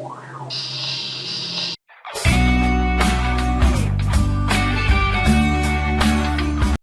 Wow.